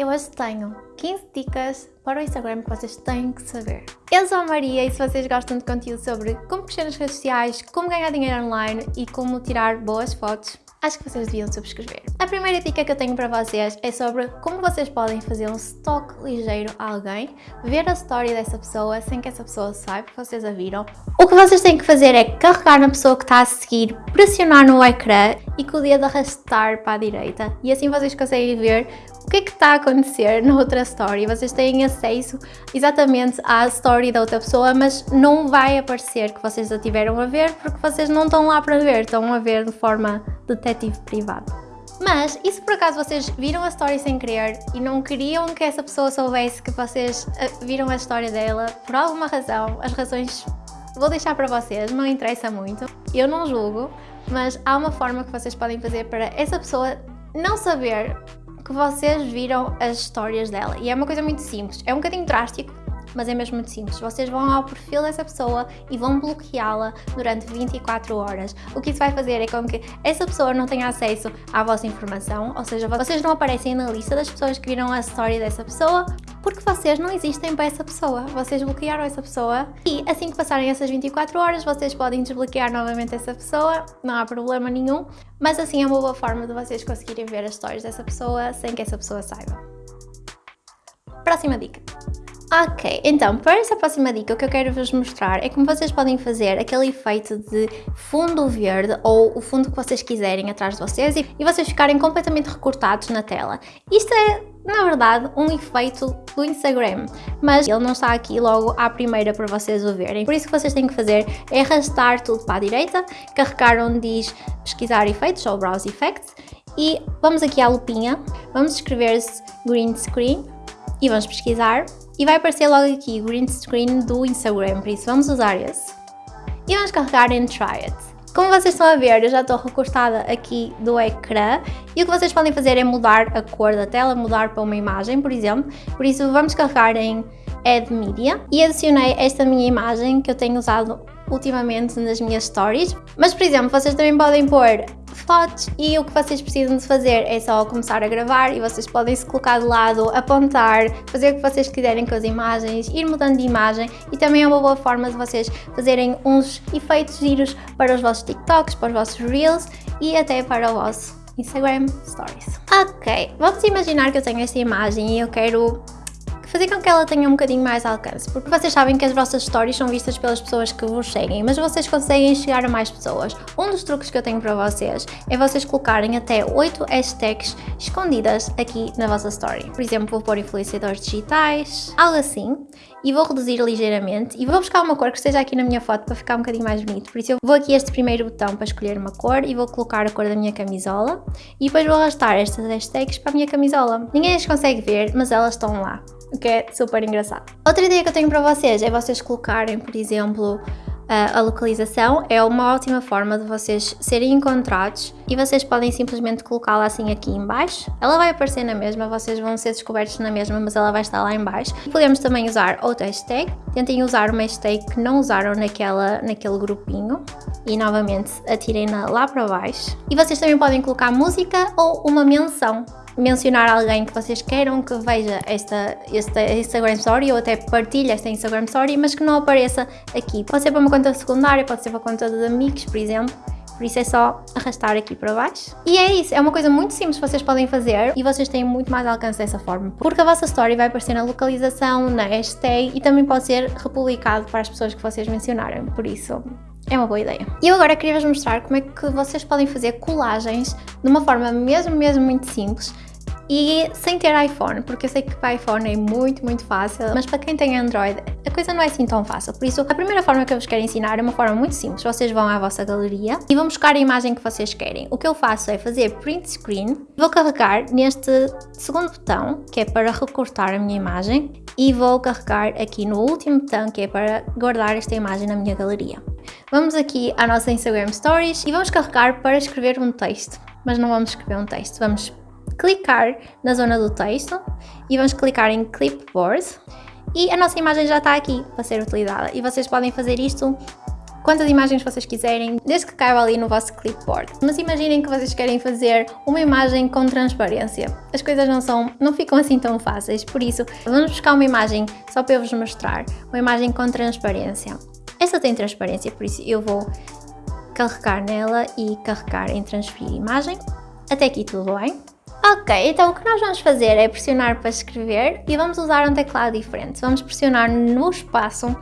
e hoje tenho 15 dicas para o Instagram que vocês têm que saber. Eu sou a Maria e se vocês gostam de conteúdo sobre como crescer nas redes sociais, como ganhar dinheiro online e como tirar boas fotos, acho que vocês deviam subscrever. A primeira dica que eu tenho para vocês é sobre como vocês podem fazer um stalk ligeiro a alguém, ver a história dessa pessoa sem que essa pessoa saiba que vocês a viram. O que vocês têm que fazer é carregar na pessoa que está a seguir, pressionar no ecrã e com o dedo arrastar para a direita. E assim vocês conseguem ver o que é que está a acontecer na outra story. Vocês têm acesso exatamente à story da outra pessoa, mas não vai aparecer que vocês a tiveram a ver porque vocês não estão lá para ver, estão a ver de forma detetive privado. Mas, e se por acaso vocês viram a story sem querer e não queriam que essa pessoa soubesse que vocês eh, viram a história dela, por alguma razão, as razões vou deixar para vocês, não interessa muito, eu não julgo, mas há uma forma que vocês podem fazer para essa pessoa não saber que vocês viram as histórias dela. E é uma coisa muito simples, é um bocadinho drástico, mas é mesmo muito simples. Vocês vão ao perfil dessa pessoa e vão bloqueá-la durante 24 horas. O que isso vai fazer é com que essa pessoa não tenha acesso à vossa informação, ou seja, vocês não aparecem na lista das pessoas que viram a história dessa pessoa, porque vocês não existem para essa pessoa, vocês bloquearam essa pessoa e assim que passarem essas 24 horas vocês podem desbloquear novamente essa pessoa, não há problema nenhum, mas assim é uma boa forma de vocês conseguirem ver as histórias dessa pessoa sem que essa pessoa saiba. Próxima dica. Ok, então para essa próxima dica o que eu quero vos mostrar é como vocês podem fazer aquele efeito de fundo verde ou o fundo que vocês quiserem atrás de vocês e, e vocês ficarem completamente recortados na tela. Isto é na verdade, um efeito do Instagram, mas ele não está aqui logo à primeira para vocês o verem. Por isso que vocês têm que fazer é arrastar tudo para a direita, carregar onde diz pesquisar efeitos ou browse effects e vamos aqui à lupinha, vamos escrever green screen e vamos pesquisar e vai aparecer logo aqui green screen do Instagram, por isso vamos usar esse. E vamos carregar em try it. Como vocês estão a ver, eu já estou recortada aqui do ecrã e o que vocês podem fazer é mudar a cor da tela, mudar para uma imagem, por exemplo. Por isso vamos carregar em Add Media e adicionei esta minha imagem que eu tenho usado ultimamente nas minhas stories. Mas, por exemplo, vocês também podem pôr fotos e o que vocês precisam de fazer é só começar a gravar e vocês podem se colocar de lado, apontar, fazer o que vocês quiserem com as imagens, ir mudando de imagem e também é uma boa forma de vocês fazerem uns efeitos giros para os vossos TikToks, para os vossos Reels e até para o vosso Instagram Stories. Ok, vamos imaginar que eu tenho esta imagem e eu quero fazer com que ela tenha um bocadinho mais alcance, porque vocês sabem que as vossas stories são vistas pelas pessoas que vos seguem, mas vocês conseguem chegar a mais pessoas. Um dos truques que eu tenho para vocês é vocês colocarem até 8 hashtags escondidas aqui na vossa story. Por exemplo, vou pôr influenciadores digitais, algo assim, e vou reduzir ligeiramente e vou buscar uma cor que esteja aqui na minha foto para ficar um bocadinho mais bonito. Por isso eu vou aqui este primeiro botão para escolher uma cor e vou colocar a cor da minha camisola e depois vou arrastar estas hashtags para a minha camisola. Ninguém as consegue ver, mas elas estão lá o que é super engraçado. Outra ideia que eu tenho para vocês é vocês colocarem, por exemplo, a localização é uma ótima forma de vocês serem encontrados e vocês podem simplesmente colocá-la assim aqui em baixo. Ela vai aparecer na mesma, vocês vão ser descobertos na mesma, mas ela vai estar lá em baixo. Podemos também usar outra hashtag. Tentem usar uma hashtag que não usaram naquela, naquele grupinho e novamente atirem-na lá para baixo. E vocês também podem colocar música ou uma menção mencionar alguém que vocês queiram que veja esta, esta Instagram Story ou até partilhe esta Instagram Story, mas que não apareça aqui. Pode ser para uma conta secundária, pode ser para a conta de amigos, por exemplo. Por isso é só arrastar aqui para baixo. E é isso, é uma coisa muito simples que vocês podem fazer e vocês têm muito mais alcance dessa forma. Porque a vossa story vai aparecer na localização, na hashtag e também pode ser republicado para as pessoas que vocês mencionarem. Por isso, é uma boa ideia. E eu agora queria vos mostrar como é que vocês podem fazer colagens de uma forma mesmo, mesmo muito simples e sem ter iPhone, porque eu sei que para iPhone é muito, muito fácil, mas para quem tem Android a coisa não é assim tão fácil. Por isso, a primeira forma que eu vos quero ensinar é uma forma muito simples. Vocês vão à vossa galeria e vão buscar a imagem que vocês querem. O que eu faço é fazer print screen, vou carregar neste segundo botão, que é para recortar a minha imagem, e vou carregar aqui no último botão, que é para guardar esta imagem na minha galeria. Vamos aqui à nossa Instagram Stories e vamos carregar para escrever um texto. Mas não vamos escrever um texto, vamos clicar na zona do texto e vamos clicar em Clipboard e a nossa imagem já está aqui para ser utilizada e vocês podem fazer isto quantas imagens vocês quiserem, desde que caiba ali no vosso clipboard. Mas imaginem que vocês querem fazer uma imagem com transparência. As coisas não são, não ficam assim tão fáceis, por isso vamos buscar uma imagem só para eu vos mostrar, uma imagem com transparência. Esta tem transparência, por isso eu vou carregar nela e carregar em transferir imagem. Até aqui tudo bem. Ok, então o que nós vamos fazer é pressionar para escrever e vamos usar um teclado diferente. Vamos pressionar no espaço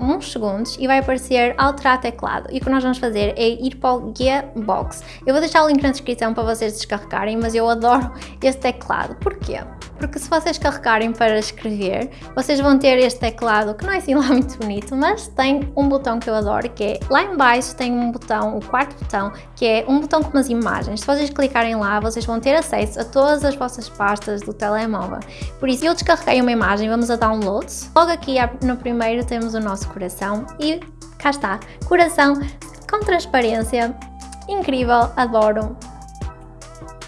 uns segundos e vai aparecer alterar teclado. E o que nós vamos fazer é ir para o Gearbox. Eu vou deixar o link na descrição para vocês descarregarem, mas eu adoro este teclado. Porquê? Porque se vocês carregarem para escrever, vocês vão ter este teclado que não é assim lá muito bonito, mas tem um botão que eu adoro, que é lá em baixo tem um botão, o quarto botão, que é um botão com umas imagens. Se vocês clicarem lá, vocês vão ter acesso a todas as vossas pastas do telemóvel. Por isso, eu descarreguei uma imagem, vamos a downloads. Logo aqui no primeiro temos o nosso coração e cá está, coração com transparência, incrível, adoro,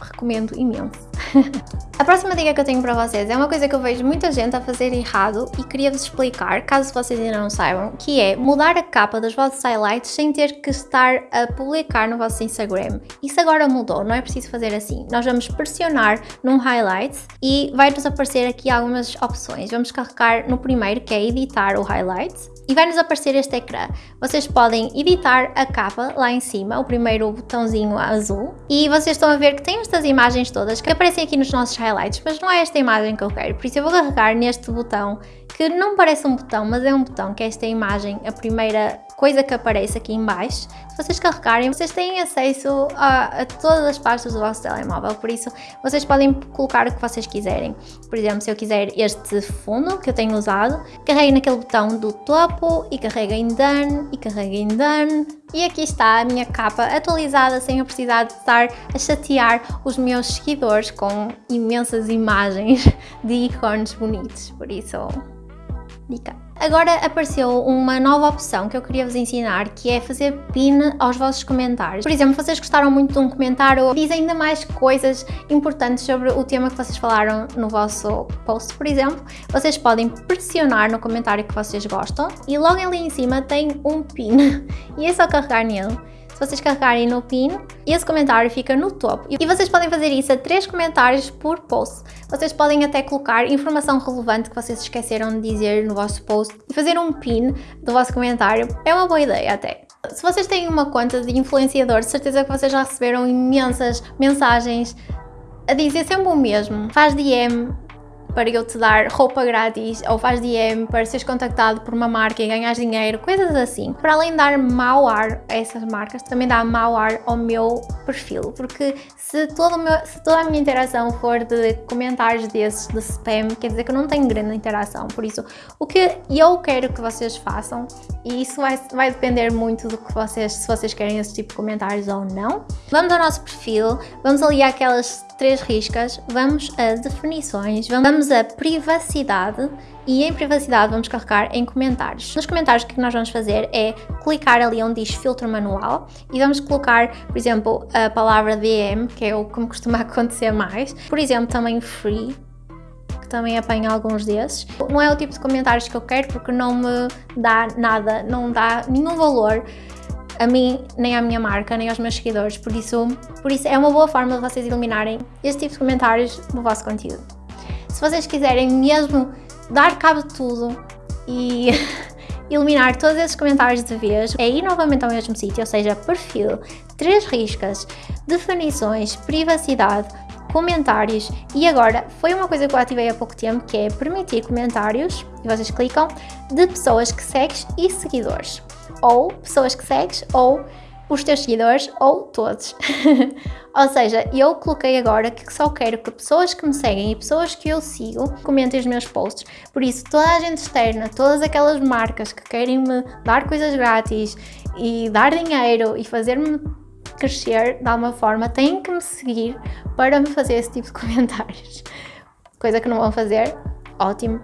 recomendo imenso. A próxima dica que eu tenho para vocês é uma coisa que eu vejo muita gente a fazer errado e queria-vos explicar, caso vocês ainda não saibam, que é mudar a capa dos vossos highlights sem ter que estar a publicar no vosso Instagram. Isso agora mudou, não é preciso fazer assim. Nós vamos pressionar num highlights e vai-nos aparecer aqui algumas opções. Vamos carregar no primeiro, que é editar o highlights e vai-nos aparecer este ecrã. Vocês podem editar a capa lá em cima, o primeiro botãozinho azul, e vocês estão a ver que tem estas imagens todas que aparecem aqui nos nossos highlights, mas não é esta imagem que eu quero, por isso eu vou carregar neste botão, que não parece um botão, mas é um botão, que é esta imagem, a primeira coisa que aparece aqui em baixo. Se vocês carregarem, vocês têm acesso a, a, todas as pastas do vosso telemóvel, por isso vocês podem colocar o que vocês quiserem. Por exemplo, se eu quiser este fundo que eu tenho usado, carreguem naquele botão do topo e carreguem em Done e carreguem em Done. E aqui está a minha capa atualizada sem eu precisar de estar a chatear os meus seguidores com imensas imagens de ícones bonitos, por isso dica. Agora apareceu uma nova opção que eu queria vos ensinar, que é fazer pin aos vossos comentários. Por exemplo, vocês gostaram muito de um comentário, diz ainda mais coisas importantes sobre o tema que vocês falaram no vosso post, por exemplo, vocês podem pressionar no comentário que vocês gostam e logo ali em cima tem um pin. E é só carregar nele se vocês carregarem no pin, esse comentário fica no topo. E vocês podem fazer isso a três comentários por post. Vocês podem até colocar informação relevante que vocês esqueceram de dizer no vosso post e fazer um pin do vosso comentário. É uma boa ideia até. Se vocês têm uma conta de influenciador, de certeza que vocês já receberam imensas mensagens a dizer sempre o mesmo. Faz DM, para eu te dar roupa grátis ou faz DM para seres contactado por uma marca e ganhar dinheiro, coisas assim. Para além de dar mau ar a essas marcas, também dá mau ar ao meu perfil, porque se, todo meu, se toda a minha interação for de comentários desses, de spam, quer dizer que eu não tenho grande interação, por isso o que eu quero que vocês façam, e isso vai, vai depender muito do que vocês, se vocês querem esse tipo de comentários ou não, vamos ao nosso perfil, vamos ali àquelas três riscas, vamos a definições, vamos a privacidade e em privacidade vamos carregar em comentários. Nos comentários o que nós vamos fazer é clicar ali onde diz filtro manual e vamos colocar, por exemplo, a palavra DM, que é o que me costuma acontecer mais, por exemplo também free, que também apanha alguns desses. Não é o tipo de comentários que eu quero porque não me dá nada, não dá nenhum valor a mim, nem à minha marca, nem aos meus seguidores, por isso, por isso é uma boa forma de vocês eliminarem este tipo de comentários no vosso conteúdo. Se vocês quiserem mesmo dar cabo de tudo e eliminar todos esses comentários de vez, é ir novamente ao mesmo sítio, ou seja, perfil, três riscas, definições, privacidade, comentários. E agora foi uma coisa que eu ativei há pouco tempo que é permitir comentários e vocês clicam de pessoas que segues e seguidores. Ou pessoas que segues, ou os teus seguidores, ou todos. ou seja, eu coloquei agora que só quero que pessoas que me seguem e pessoas que eu sigo comentem os meus posts. Por isso, toda a gente externa, todas aquelas marcas que querem me dar coisas grátis e dar dinheiro e fazer-me crescer de alguma forma, têm que me seguir para me fazer esse tipo de comentários. Coisa que não vão fazer, ótimo.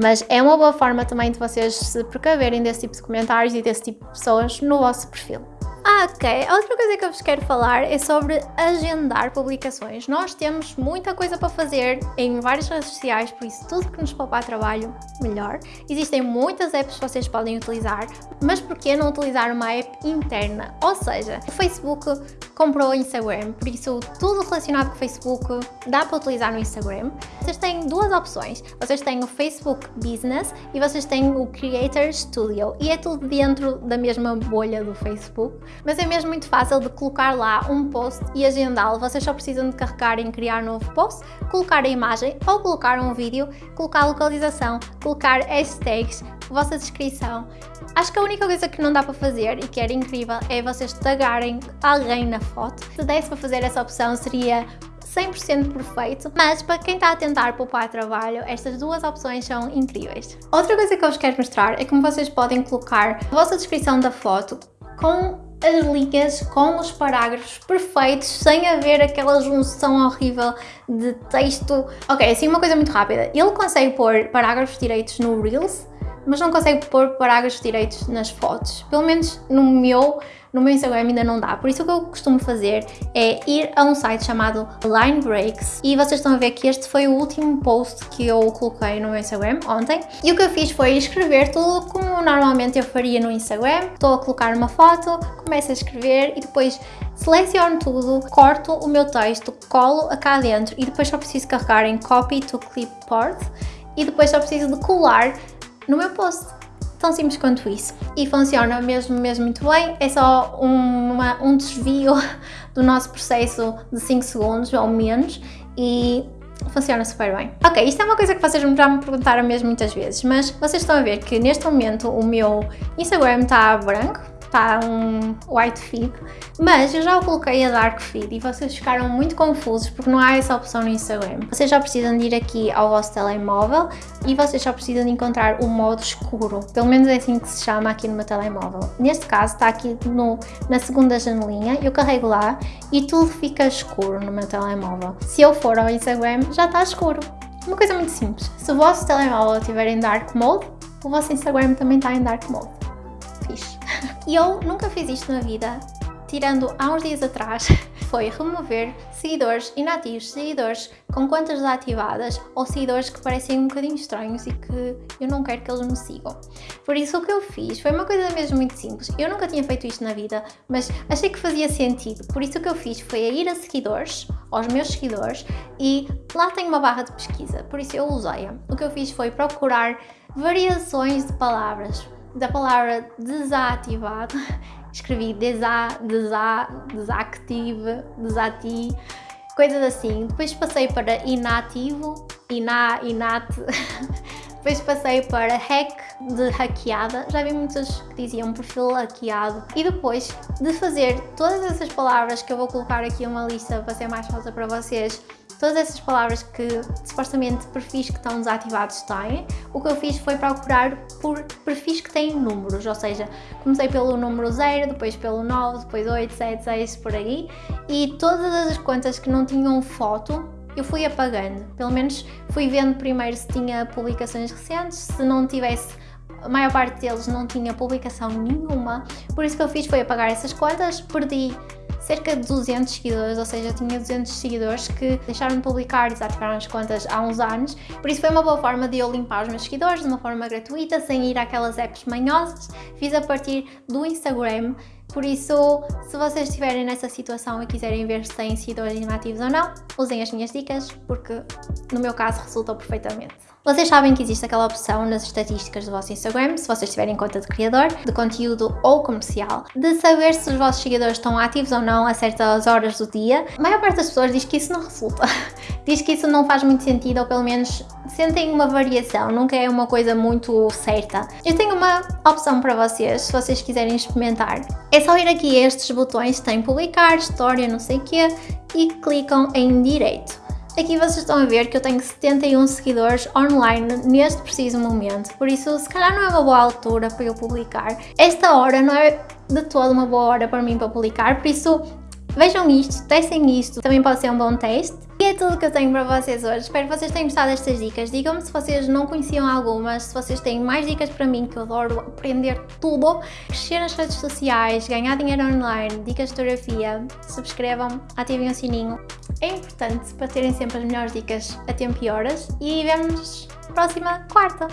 Mas é uma boa forma também de vocês se precaverem desse tipo de comentários e desse tipo de pessoas no vosso perfil. Ah, Ok, outra coisa que eu vos quero falar é sobre agendar publicações. Nós temos muita coisa para fazer em várias redes sociais, por isso tudo que nos poupar trabalho, melhor. Existem muitas apps que vocês podem utilizar, mas por que não utilizar uma app interna? Ou seja, o Facebook comprou o Instagram, por isso tudo relacionado com o Facebook dá para utilizar no Instagram. Vocês têm duas opções, vocês têm o Facebook Business e vocês têm o Creator Studio e é tudo dentro da mesma bolha do Facebook mas é mesmo muito fácil de colocar lá um post e agendá-lo. Vocês só precisam de carregar em criar novo post, colocar a imagem ou colocar um vídeo, colocar a localização, colocar hashtags, vossa descrição. Acho que a única coisa que não dá para fazer e que era incrível é vocês tagarem alguém na foto. Se desse para fazer essa opção seria 100% perfeito, mas para quem está a tentar poupar trabalho, estas duas opções são incríveis. Outra coisa que eu vos quero mostrar é como vocês podem colocar a vossa descrição da foto com as linhas com os parágrafos perfeitos, sem haver aquela junção horrível de texto. Ok, assim uma coisa muito rápida. Ele consegue pôr parágrafos direitos no Reels, mas não consegue pôr parágrafos direitos nas fotos. Pelo menos no meu no meu Instagram ainda não dá. Por isso o que eu costumo fazer é ir a um site chamado Line Breaks e vocês estão a ver que este foi o último post que eu coloquei no meu Instagram ontem. E o que eu fiz foi escrever tudo como normalmente eu faria no Instagram. Estou a colocar uma foto, começo a escrever e depois seleciono tudo, corto o meu texto, colo a cá dentro e depois só preciso carregar em Copy to Clipboard e depois só preciso de colar no meu post tão simples quanto isso. E funciona mesmo, mesmo muito bem, é só uma, um desvio do nosso processo de 5 segundos ou menos e funciona super bem. Ok, isto é uma coisa que vocês já me perguntaram mesmo muitas vezes, mas vocês estão a ver que neste momento o meu Instagram está branco, está um white feed, mas eu já o coloquei a dark feed e vocês ficaram muito confusos porque não há essa opção no Instagram. Vocês já precisam de ir aqui ao vosso telemóvel e vocês só precisam de encontrar o modo escuro, pelo menos é assim que se chama aqui no meu telemóvel. Neste caso está aqui no, na segunda janelinha, eu carrego lá e tudo fica escuro no meu telemóvel. Se eu for ao Instagram já está escuro. Uma coisa muito simples, se o vosso telemóvel estiver em dark mode, o vosso Instagram também está em dark mode. Fixe. E eu nunca fiz isto na vida, tirando há uns dias atrás, foi remover seguidores inativos, seguidores com contas desativadas ou seguidores que parecem um bocadinho estranhos e que eu não quero que eles me sigam. Por isso o que eu fiz foi uma coisa mesmo muito simples. Eu nunca tinha feito isto na vida, mas achei que fazia sentido. Por isso o que eu fiz foi ir a seguidores, aos meus seguidores, e lá tem uma barra de pesquisa, por isso eu usei-a. O que eu fiz foi procurar variações de palavras da palavra desativado, escrevi desa, desa, desactive, desati, coisas assim. Depois passei para inativo, ina, inat, depois passei para hack, de hackeada, já vi muitas que diziam perfil hackeado. E depois de fazer todas essas palavras que eu vou colocar aqui uma lista para ser mais fácil para vocês, todas essas palavras que supostamente perfis que estão desativados têm, o que eu fiz foi procurar por perfis que têm números, ou seja, comecei pelo número 0, depois pelo 9, depois 8, 7, 6, por aí, e todas as contas que não tinham foto eu fui apagando, pelo menos fui vendo primeiro se tinha publicações recentes, se não tivesse a maior parte deles não tinha publicação nenhuma, por isso que eu fiz foi apagar essas contas, perdi cerca de 200 seguidores, ou seja, tinha 200 seguidores que deixaram de publicar e desativaram as contas há uns anos, por isso foi uma boa forma de eu limpar os meus seguidores de uma forma gratuita, sem ir àquelas apps manhosas, fiz a partir do Instagram, por isso, se vocês estiverem nessa situação e quiserem ver se têm seguidores inativos ou não, usem as minhas dicas, porque no meu caso resultou perfeitamente. Vocês sabem que existe aquela opção nas estatísticas do vosso Instagram, se vocês tiverem conta de criador, de conteúdo ou comercial, de saber se os vossos seguidores estão ativos ou não a certas horas do dia. A maior parte das pessoas diz que isso não resulta. diz que isso não faz muito sentido, ou pelo menos sentem uma variação, nunca é uma coisa muito certa. Eu tenho uma opção para vocês, se vocês quiserem experimentar. É só ir aqui a estes botões, tem publicar, história, não sei o quê, e clicam em direito. Aqui vocês estão a ver que eu tenho 71 seguidores online neste preciso momento, por isso se calhar não é uma boa altura para eu publicar. Esta hora não é de toda uma boa hora para mim para publicar, por isso Vejam isto, testem isto, também pode ser um bom teste. E é tudo que eu tenho para vocês hoje. Espero que vocês tenham gostado destas dicas. Digam-me se vocês não conheciam algumas, se vocês têm mais dicas para mim, que eu adoro aprender tudo. Crescer nas redes sociais, ganhar dinheiro online, dicas de fotografia. Subscrevam, ativem o sininho. É importante para terem sempre as melhores dicas a tempo e horas. E vemos na próxima quarta.